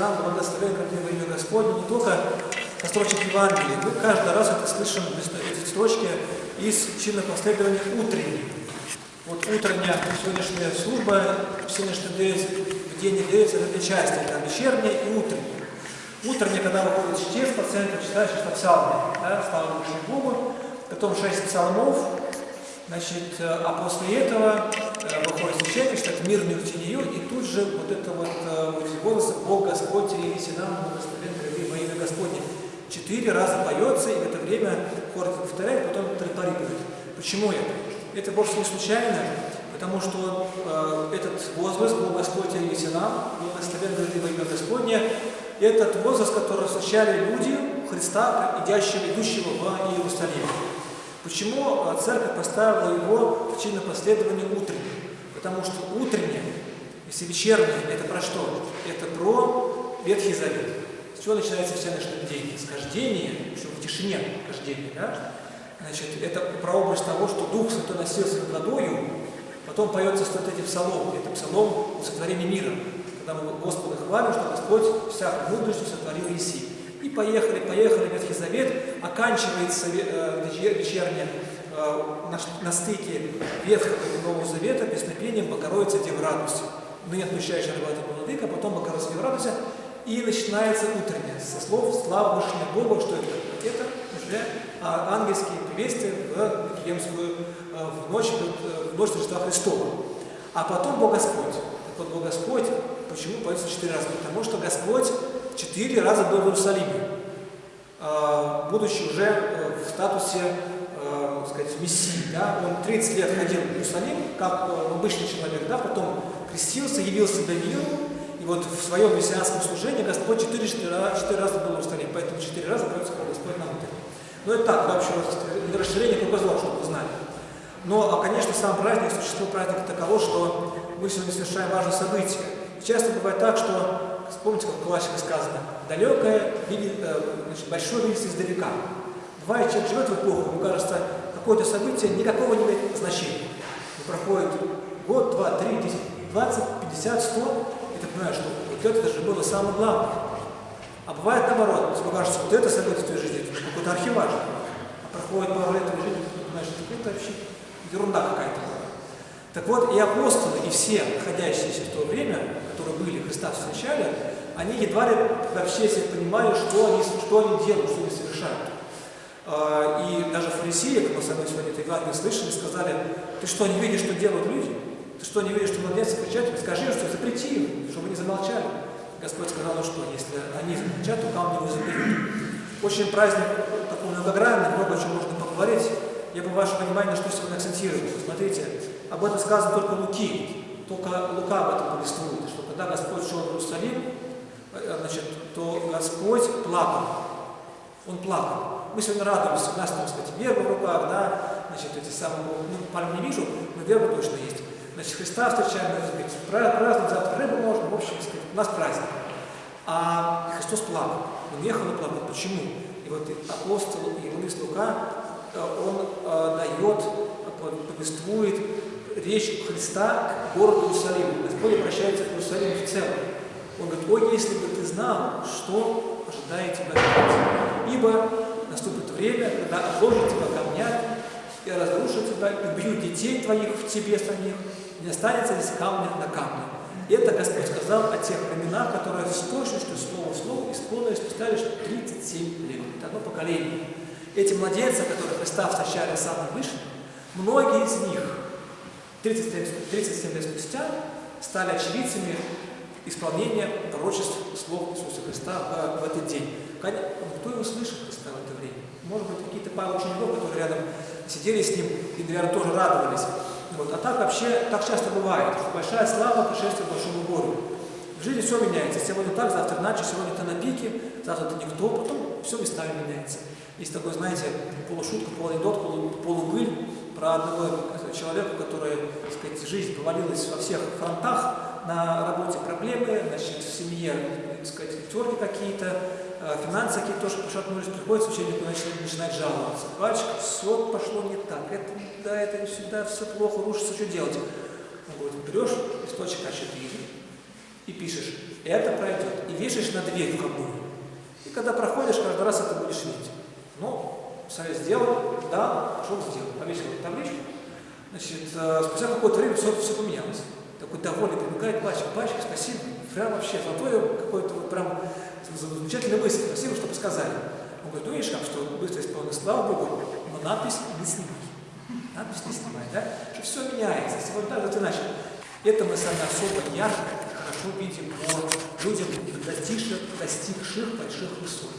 нам, благословен как во имя Господне, не только со строчек Евангелия. Мы каждый раз это слышим, эти строчки из чинных последований утренних. Вот утренняя сегодняшняя служба, сегодняшний день, в день дается это две части, это вечерняя и утренняя. Утренняя, когда выходит чтец по центру, читаешь что псалмы, да, слава Богу, потом шесть псалмов, Значит, э, а после этого э, выходит священник, читает мирную тенью, и тут же вот это вот, э, «Бог Господь, явите нам, благословен во имя Господне». Четыре раза поется, и в это время хор повторяет, потом траторипует. Почему это? Это вовсе не случайно, потому что э, этот возглас «Бог Господь, явите нам, благословен во имя Господне» этот возглас, который встречали люди Христа, идящего, идущего в Иерусалим. Почему а, церковь поставила его в чинное последование утреннее? Потому что утреннее, если вечернее, это про что? Это про Ветхий Завет. С чего начинается вся наша день? С кождения, что в тишине кождения, да? Значит, это про образ того, что Дух Святой носился над водою, потом поется вот эти псалом, это псалом сотворения мира, когда мы Господа хвалим, что Господь всякую мудростью сотворил Иисей. И поехали, поехали, Ветхий Завет, оканчивается э, вечернее э, на, на стыке Ветхого и Нового Завета песнопением «Богородица радуйся». Ныне отпущающая рыбата Владыка, потом «Богородица Дева радуйся», и начинается утреннее, со слов «Слава Вышне Богу», что это? Это уже а, ангельские приветствия в Вифлеемскую, э, в ночь, в ночь Рождества Христова. А потом Бог Господь. Так вот, Бог Господь, почему поется четыре раза? Потому что Господь четыре раза был в Иерусалиме, а, будучи уже э, в статусе э, сказать, мессии. Да? Он 30 лет ходил в Иерусалим, как э, обычный человек, да? потом крестился, явился до миру, и вот в своем мессианском служении Господь четыре, четыре, четыре раза был в Иерусалиме, поэтому четыре раза поется Господь на утро. Но это так, вообще расширение кругозора, чтобы вы знали. Но, а, конечно, сам праздник, существо праздника таково, что мы сегодня совершаем важное событие. Часто бывает так, что Вспомните, как в классике сказано, далекое видит, э, значит, большое видится издалека. Бывает, человек живет в эпоху, ему кажется, какое-то событие никакого не имеет значения. И проходит год, два, три, десять, двадцать, пятьдесят, сто, и ты понимаешь, что вот это же было самое главное. А бывает наоборот, тебе кажется, вот это событие в твоей жизни, это какой-то архиваж. А проходит пару лет твоей жизни, ты понимаешь, что это вообще ерунда какая-то. Так вот, и апостолы, и все находящиеся в то время, которые были, Христа встречали, они едва ли вообще себе понимали, что они, что они делают, что они совершают. А, и даже фарисеи, как мы с вами сегодня это Евангелие слышали, сказали, ты что, не видишь, что делают люди? Ты что, не видишь, что младенцы кричат? Скажи, что запрети им, чтобы они замолчали. Господь сказал, ну что, если они замолчат, то камни не заберут. Очень праздник такой многогранный, много чего можно поговорить. Я бы ваше внимание, что сегодня акцентирую. Смотрите, об этом сказано только Луки. Только Лука об этом повествует, что когда Господь шел в Иерусалим, э, значит, то Господь плакал. Он плакал. Мы сегодня радуемся, у нас, там, сказать, верба в руках, да, значит, эти самые, ну, пальм не вижу, но верба точно есть. Значит, Христа встречаем, сказать, праздник, завтра рыбу можно, в общем, сказать, у нас праздник. А Христос плакал, он ехал и плакал. Почему? И вот апостол и евангелист Лука, э, он э, дает, повествует речь Христа к городу Иерусалиму. Господь обращается к Иерусалиму в целом. Он говорит, ой, если бы ты знал, что ожидает тебя. Ибо наступит время, когда обложат тебя камнями, и разрушат тебя, и убьют детей твоих в тебе самих, не останется здесь камня на камне. И это Господь сказал о тех временах, которые с точностью слова в слово исполнились спустя лишь 37 лет. Это одно поколение. Эти младенцы, которые Христа встречали самым выше, многие из них 37, 37 лет спустя стали очевидцами исполнения пророчеств слов Иисуса Христа в, в этот день. Кто его слышал Христа в это время? Может быть, какие-то пару учеников, которые рядом сидели с ним и, наверное, тоже радовались. Вот. А так вообще, так часто бывает, что большая слава пришествия к большому гору. В жизни все меняется. Сегодня так, завтра иначе, сегодня ты на пике, завтра ты никто, потом все местами меняется. Есть такой, знаете, полушутка, полуанекдот, полу, полубыль про одного человека, который, так сказать, жизнь повалилась во всех фронтах, на работе проблемы, значит, в семье, так сказать, терки какие-то, финансы какие-то тоже пошатнулись, приходит священнику начинает жаловаться. Батюшка, все пошло не так, это да, это не всегда, все плохо, рушится, что делать? Он говорит, берешь листочек А4 и пишешь, это пройдет. И вешаешь на дверь входную. И когда проходишь, каждый раз это будешь видеть. Ну, совет сделал, да, пошел сделал. Повесил табличку. Значит, э, спустя какое-то время все, все поменялось. Такой довольный прибегает батюшка, батюшка, спасибо. Прям вообще золотое какое-то вот прям замечательная мысль. Спасибо, что сказали. Он говорит, ну видишь, как что быстро исполнено, слава Богу, но надпись не снимай. Надпись не снимай, да? Что все меняется. Сегодня так, вот иначе. Это мы сами особо ярко хорошо видим по людям, достигших, достигших больших высот.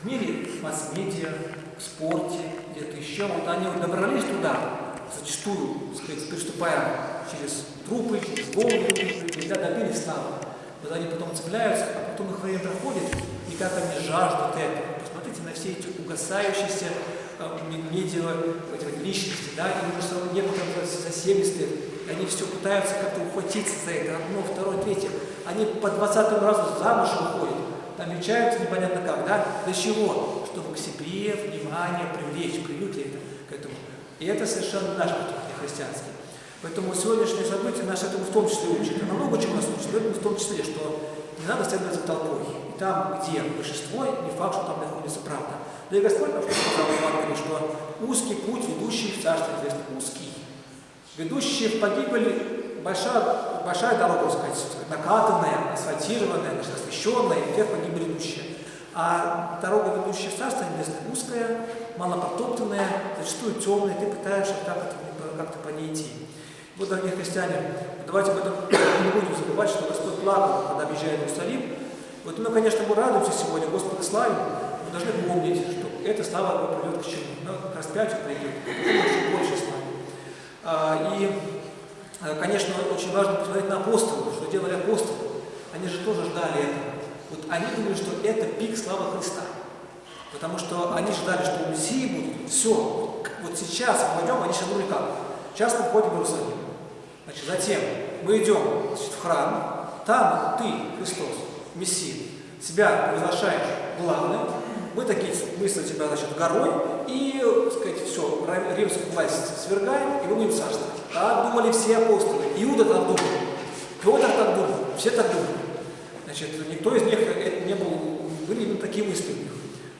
В мире масс-медиа, в спорте, где-то еще, вот они вот добрались туда, зачастую, сказать, приступая через трупы, через головы людей, да, добились славы. Вот они потом цепляются, а потом их время проходит, и как они жаждут этого. Посмотрите на все эти угасающиеся э, медиа эти личности, да, им уже некоторым за 70 лет, и они все пытаются как-то ухватиться за это, одно, второе, третье. Они по 20 разу замуж выходят, там мечаются непонятно как, да, для чего? Чтобы к себе внимание привлечь, привыкли это, к этому. И это совершенно наш христианский. Поэтому сегодняшнее событие нас этому в том числе учит. Оно много чего нас учит, но в том числе, что не надо следовать за толпой. И там, где большинство, не факт, что там находится правда. Да и Господь нам сказал в Евангелии, что узкий путь, ведущий в Царство Небесное, узкий. Ведущий в погибель, большая, большая дорога, так сказать, накатанная, асфальтированная, освещенная, вверх погибель идущая. А дорога, ведущая в Царство Небесное, узкая, малопротоптанная, зачастую темная, ты пытаешься как-то как по ней идти. Вот, дорогие христиане, давайте об этом не будем забывать, что Господь плакал, когда объезжает Иерусалим. Вот мы, конечно, мы радуемся сегодня, Господа славим, мы должны помнить, что эта слава приведет к чему? Ну, к распятию придет, еще больше славы. А, и, а, конечно, очень важно посмотреть на апостолов, что делали апостолы. Они же тоже ждали этого. Вот они думали, что это пик славы Христа. Потому что они ждали, что у будет все. Вот сейчас мы пойдем, они сейчас думали как? Сейчас мы входим в Иерусалим. Значит, затем мы идем значит, в храм, там ты, Христос, Мессия, себя превозглашаешь главным, мы такие, мы за тебя, значит, горой, и, сказать, все, римскую власть свергаем, и мы будем царствовать. Так думали все апостолы. Иуда так думал. Петр так думал, все так думали. Значит, никто из них не был, были именно такие мысли у них.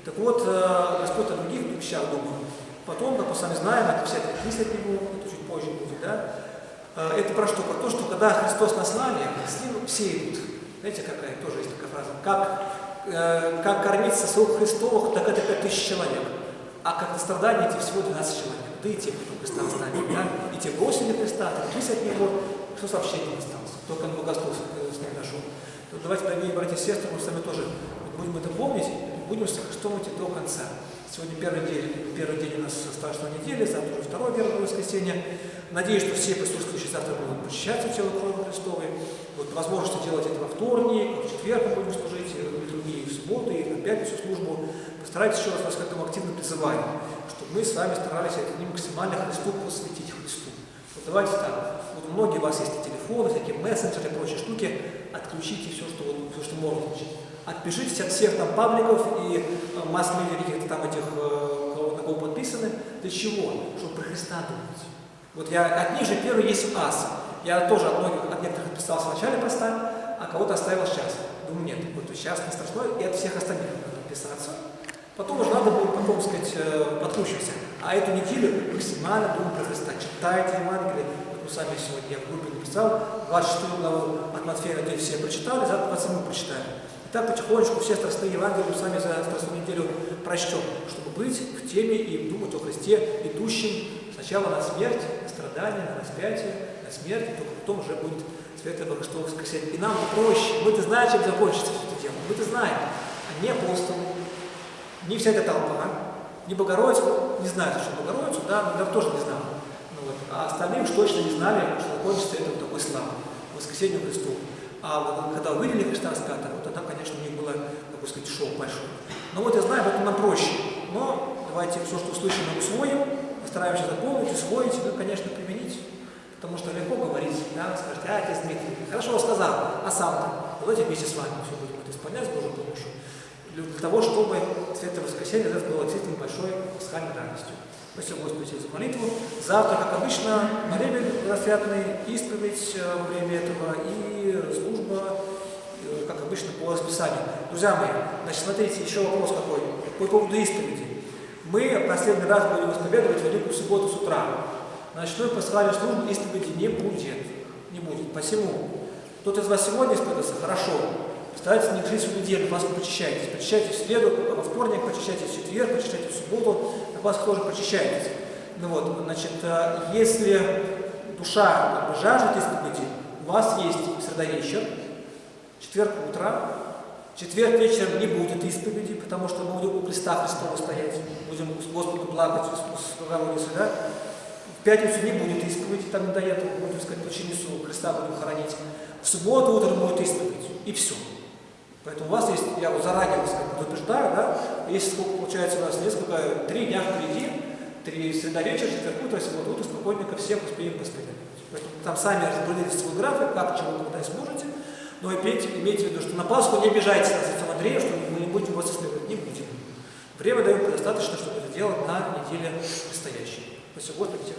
Так вот, э, Господь о других вещах думал. Потом, как мы сами знаем, это все мысли от Него, это чуть позже будет, да, это про что? Про то, что когда Христос на славе, с ним все идут. Знаете, какая тоже есть такая фраза? Как, э, как кормить сосуд Христовых, так это 5000 человек. А как на страдания эти всего 12 человек. Да и те, кто Христа оставили. Да? И те бросили Христа, отреклись от Него, Христос вообще не остался. Только на богословство с ним нашел. То давайте, дорогие братья и сестры, мы с вами тоже будем это помнить, будем с Христом идти до конца. Сегодня первый день, первый день у нас страшной недели, завтра уже второе первое воскресенье. Надеюсь, что все присутствующие завтра будут посещаться тело крови Христовой. Вот возможность делать это во вторник, в четверг мы будем служить, и другие в субботу, и на пятницу службу. Постарайтесь еще раз вас к этому активно призывать, чтобы мы с вами старались это максимально Христу посвятить Христу. Вот давайте так. Вот многие у вас есть и телефоны, всякие мессенджеры и прочие штуки. Отключите все, что, все, что можно отключить. Отпишитесь от всех там пабликов и э, масс-медиа каких-то там этих, э, на кого подписаны. Для чего? Чтобы про Христа думать. Вот я от них же первый есть ас. Я тоже от многих, от некоторых подписался вначале поставил, а кого-то оставил сейчас. Думаю, нет, вот сейчас не страшно, и от всех остальных надо подписаться. Потом уже надо будет потом, сказать, э, подкручиваться. А эту неделю максимально думаю про Христа. Читайте Евангелие. Мы сами сегодня, я в группе написал, 26 главу от Матфея, надеюсь, все прочитали, завтра 27 прочитаем. И так потихонечку все страстные Евангелия сами за страстную неделю прочтем, чтобы быть в теме и думать о Христе, идущем сначала на смерть, страдания, на распятие, на смерть, и только потом уже будет Святое Христово воскресенье. И нам проще, мы-то знаем, чем закончится это дело, мы-то знаем, а не апостолы, не вся эта толпа, не Богородица, не знают, что Богородицу, да, но тоже не знал. Ну, вот. А остальные уж точно не знали, что закончится это вот такой славой, воскресенье Христу. А когда увидели Христа раската, вот тогда, конечно, у них было, как сказать, шоу большое. Но вот я знаю, об этом нам проще. Но давайте все, что услышим, усвоим, стараемся запомнить, усвоить, ну, конечно, применить. Потому что легко говорить, да, скажете, а, отец Дмитрий, хорошо сказал, а сам-то, давайте вместе с вами все будем это исполнять с Божьей помощью. Для того, чтобы Святое Воскресенье это было действительно большой пасхальной радостью. Спасибо Господи за молитву. Завтра, как обычно, молебен рассвятный, исповедь во время этого и служба, как обычно по расписанию. Друзья мои, значит, смотрите, еще вопрос какой. По поводу исповеди. Мы последний раз будем исповедовать Великую Субботу с утра. Ночной пасхальной службе исповеди не будет. Не будет. Посему, кто-то из вас сегодня исповедуется? Хорошо. Старайтесь не жить всю неделю, вас почищайтесь. Почищайтесь в среду, во вторник, почищайтесь в четверг, почищайтесь в субботу, на вас тоже почищайтесь. Ну вот, значит, если душа как бы, жаждет исповеди, у вас есть среда вечер, четверг утро, четверг вечером не будет исповеди, потому что мы будем у креста Христова стоять, будем с Господу плакать, с Богородицей, да? В пятницу не будет исповеди, там не до этого, будем сказать, починису Христа будем хоронить. В субботу утром будет исповедь, и все. Поэтому у вас есть, я вот заранее вас предупреждаю, да, сколько получается у нас несколько, три дня впереди, три среда вечер, четверг утро, суббота утро, спокойненько всех успеем исповедовать. Поэтому там сами распределите свой график, как, чего, когда сможете. Но имейте, имейте в виду, что на Пасху не обижайтесь на отцом Андрея, что мы не будем вас исследовать, не будем. Время даем достаточно, чтобы это делать на неделе предстоящей. Спасибо Господи, всех